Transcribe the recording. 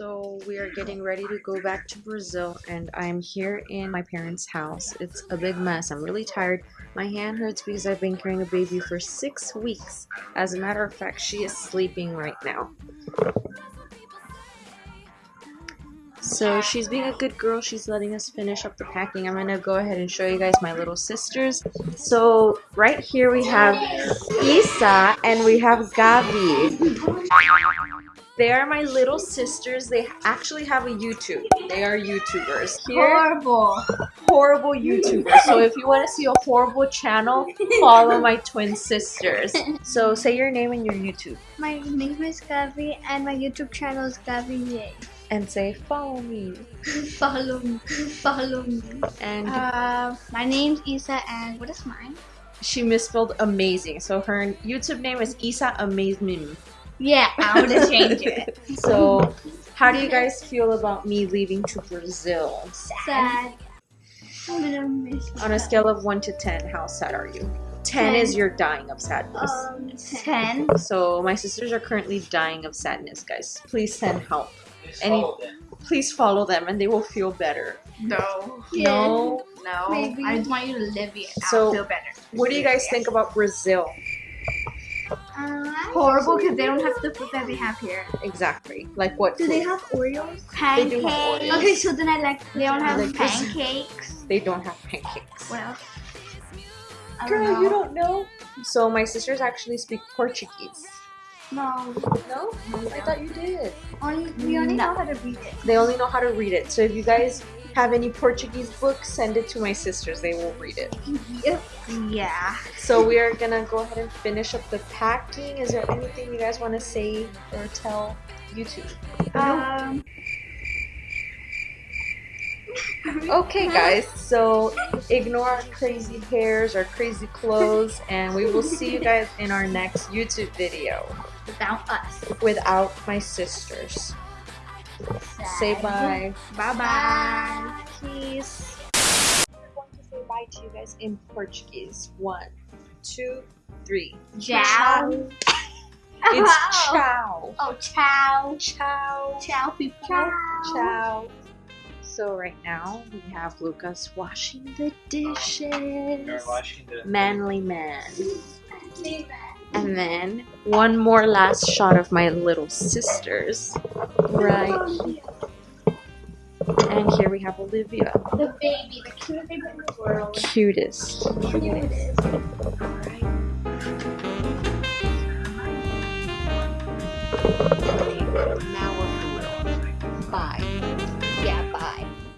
So we are getting ready to go back to Brazil and I'm here in my parents' house. It's a big mess. I'm really tired. My hand hurts because I've been carrying a baby for six weeks. As a matter of fact, she is sleeping right now. So she's being a good girl. She's letting us finish up the packing. I'm going to go ahead and show you guys my little sisters. So right here we have Isa and we have Gabi. They are my little sisters. They actually have a YouTube. They are YouTubers. Here, horrible. Horrible YouTubers. So if you want to see a horrible channel, follow my twin sisters. So say your name and your YouTube. My name is Gabi and my YouTube channel is Gabi Yay. And say follow me. follow me. Follow me. And uh, my name's Isa and what is mine? She misspelled amazing. So her YouTube name is Isa Amazing. Yeah, I want to change it. so, how do you guys feel about me leaving to Brazil? Sad. On a scale of 1 to 10, how sad are you? 10, 10. is you're dying of sadness. Um, 10. So, my sisters are currently dying of sadness, guys. Please send help. Any, please follow them and they will feel better. No. No. No. Maybe. I just want you to live it. So, feel better. What do you guys think about Brazil? Horrible because they don't have the food that they have here. Exactly. Like what? Do food? they have Oreos? Pancakes. They do have Oreos. Okay, so then I like they don't have like pancakes. They don't have pancakes. What else? Girl, don't you don't know? So my sisters actually speak Portuguese. No. No? I thought you did. Only, we only no. know how to read it. They only know how to read it. So if you guys have any Portuguese books, send it to my sisters. They will read it. Yeah. So we are gonna go ahead and finish up the packing. Is there anything you guys want to say or tell YouTube? Um. Okay, guys. So ignore our crazy hairs, our crazy clothes, and we will see you guys in our next YouTube video. Without us. Without my sisters. Say bye. Bye bye. Peace. We're going to say bye to you guys in Portuguese. One, two, three. Ciao. It's ciao. Oh, ciao. Ciao. Ciao, people. Ciao. Ciao. So right now we have Lucas washing the dishes. Washing the Manly man. And then one more last shot of my little sisters. Right. And here we have Olivia. The baby, the cutest baby in the world. Cutest. Cutest. Alright. Now